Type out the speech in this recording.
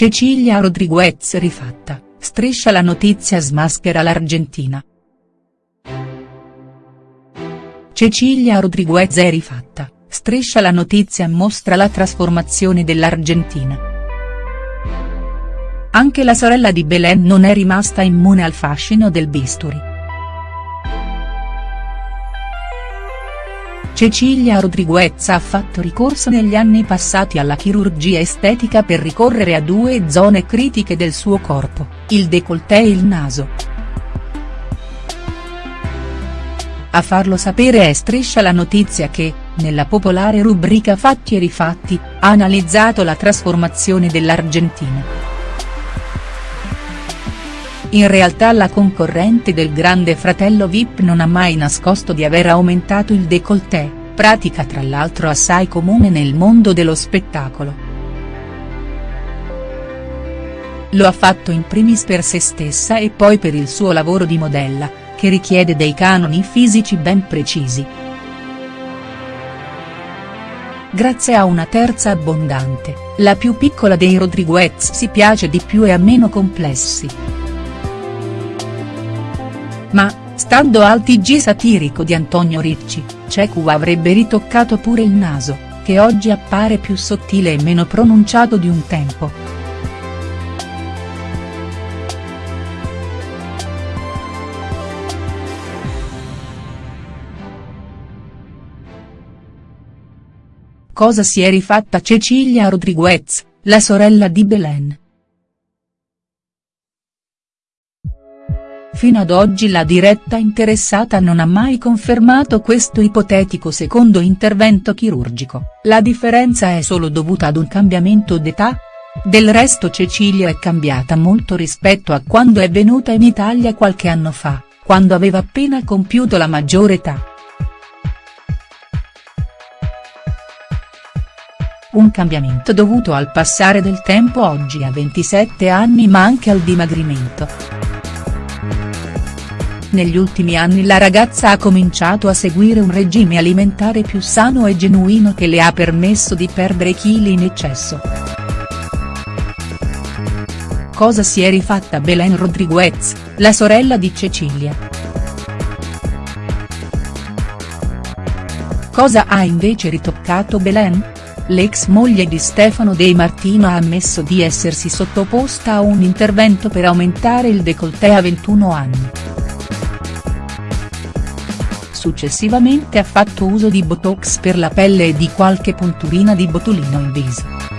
Cecilia Rodriguez rifatta, striscia la notizia smaschera l'Argentina. Cecilia Rodriguez è rifatta, striscia la notizia mostra la trasformazione dell'Argentina. Anche la sorella di Belen non è rimasta immune al fascino del bisturi. Cecilia Rodriguez ha fatto ricorso negli anni passati alla chirurgia estetica per ricorrere a due zone critiche del suo corpo, il décolleté e il naso. A farlo sapere è Striscia la notizia che, nella popolare rubrica Fatti e rifatti, ha analizzato la trasformazione dell'Argentina. In realtà la concorrente del grande fratello Vip non ha mai nascosto di aver aumentato il décolleté, pratica tra l'altro assai comune nel mondo dello spettacolo. Lo ha fatto in primis per se stessa e poi per il suo lavoro di modella, che richiede dei canoni fisici ben precisi. Grazie a una terza abbondante, la più piccola dei Rodriguez si piace di più e ha meno complessi. Ma, stando al TG satirico di Antonio Ricci, Cecu avrebbe ritoccato pure il naso, che oggi appare più sottile e meno pronunciato di un tempo. Cosa si è rifatta Cecilia Rodriguez, la sorella di Belen. Fino ad oggi la diretta interessata non ha mai confermato questo ipotetico secondo intervento chirurgico, la differenza è solo dovuta ad un cambiamento d'età? Del resto Cecilia è cambiata molto rispetto a quando è venuta in Italia qualche anno fa, quando aveva appena compiuto la maggiore età. Un cambiamento dovuto al passare del tempo oggi a 27 anni ma anche al dimagrimento. Negli ultimi anni la ragazza ha cominciato a seguire un regime alimentare più sano e genuino che le ha permesso di perdere chili in eccesso. Cosa si è rifatta Belen Rodriguez, la sorella di Cecilia. Cosa ha invece ritoccato Belen? L'ex moglie di Stefano De Martino ha ammesso di essersi sottoposta a un intervento per aumentare il décolleté a 21 anni. Successivamente ha fatto uso di botox per la pelle e di qualche punturina di botulino in viso.